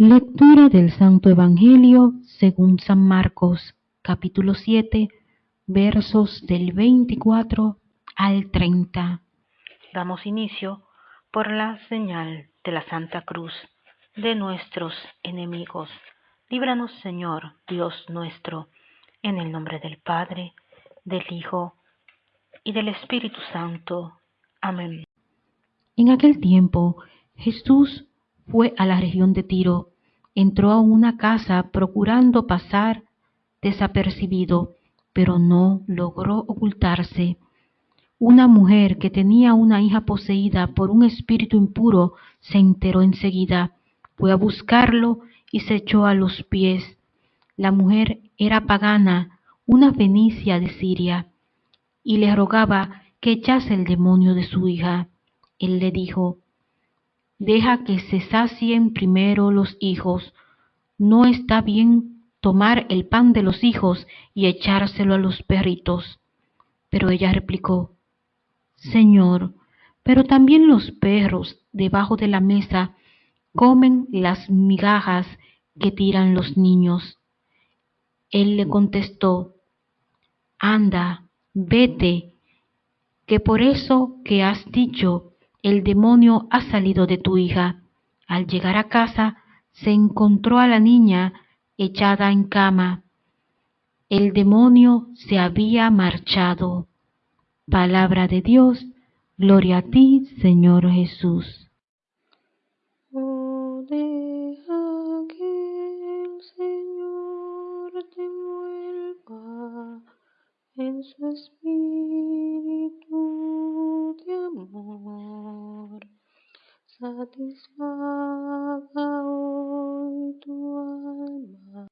Lectura del Santo Evangelio según San Marcos, capítulo 7, versos del 24 al 30. Damos inicio por la señal de la Santa Cruz de nuestros enemigos. Líbranos, Señor, Dios nuestro, en el nombre del Padre, del Hijo y del Espíritu Santo. Amén. En aquel tiempo Jesús fue a la región de Tiro, entró a una casa procurando pasar desapercibido, pero no logró ocultarse. Una mujer que tenía una hija poseída por un espíritu impuro se enteró enseguida, fue a buscarlo y se echó a los pies. La mujer era pagana, una fenicia de Siria, y le rogaba que echase el demonio de su hija. Él le dijo, Deja que se sacien primero los hijos. No está bien tomar el pan de los hijos y echárselo a los perritos. Pero ella replicó, Señor, pero también los perros debajo de la mesa comen las migajas que tiran los niños. Él le contestó, Anda, vete, que por eso que has dicho el demonio ha salido de tu hija. Al llegar a casa, se encontró a la niña echada en cama. El demonio se había marchado. Palabra de Dios, gloria a ti, Señor Jesús. Oh, en su espíritu satisfied